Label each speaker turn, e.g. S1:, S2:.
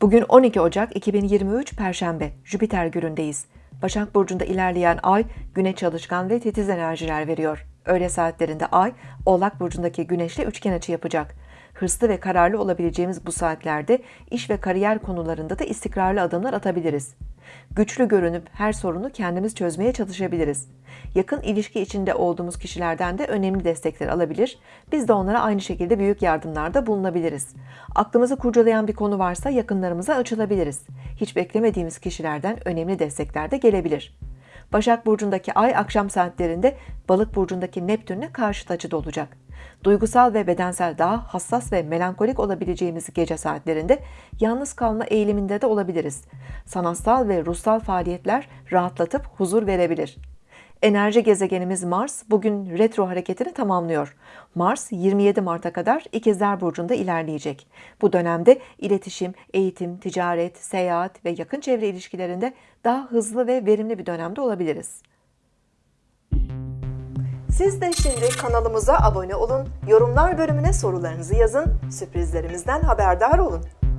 S1: Bugün 12 Ocak 2023 Perşembe, Jüpiter günündeyiz. Başak Burcu'nda ilerleyen ay, güne çalışkan ve titiz enerjiler veriyor. Öğle saatlerinde ay, Oğlak Burcu'ndaki güneşle üçgen açı yapacak. Hırslı ve kararlı olabileceğimiz bu saatlerde iş ve kariyer konularında da istikrarlı adımlar atabiliriz. Güçlü görünüp her sorunu kendimiz çözmeye çalışabiliriz. Yakın ilişki içinde olduğumuz kişilerden de önemli destekler alabilir. Biz de onlara aynı şekilde büyük yardımlarda bulunabiliriz. Aklımızı kurcalayan bir konu varsa yakınlarımıza açılabiliriz. Hiç beklemediğimiz kişilerden önemli destekler de gelebilir. Başak Burcu'ndaki ay akşam saatlerinde Balık Burcu'ndaki Neptün'le karşıt açıda olacak. Duygusal ve bedensel daha hassas ve melankolik olabileceğimiz gece saatlerinde yalnız kalma eğiliminde de olabiliriz. Sanatsal ve ruhsal faaliyetler rahatlatıp huzur verebilir. Enerji gezegenimiz Mars bugün retro hareketini tamamlıyor. Mars 27 Mart'a kadar İkizler Burcu'nda ilerleyecek. Bu dönemde iletişim, eğitim, ticaret, seyahat ve yakın çevre ilişkilerinde daha hızlı ve verimli bir dönemde olabiliriz. Siz de şimdi kanalımıza abone olun, yorumlar bölümüne sorularınızı yazın, sürprizlerimizden haberdar olun.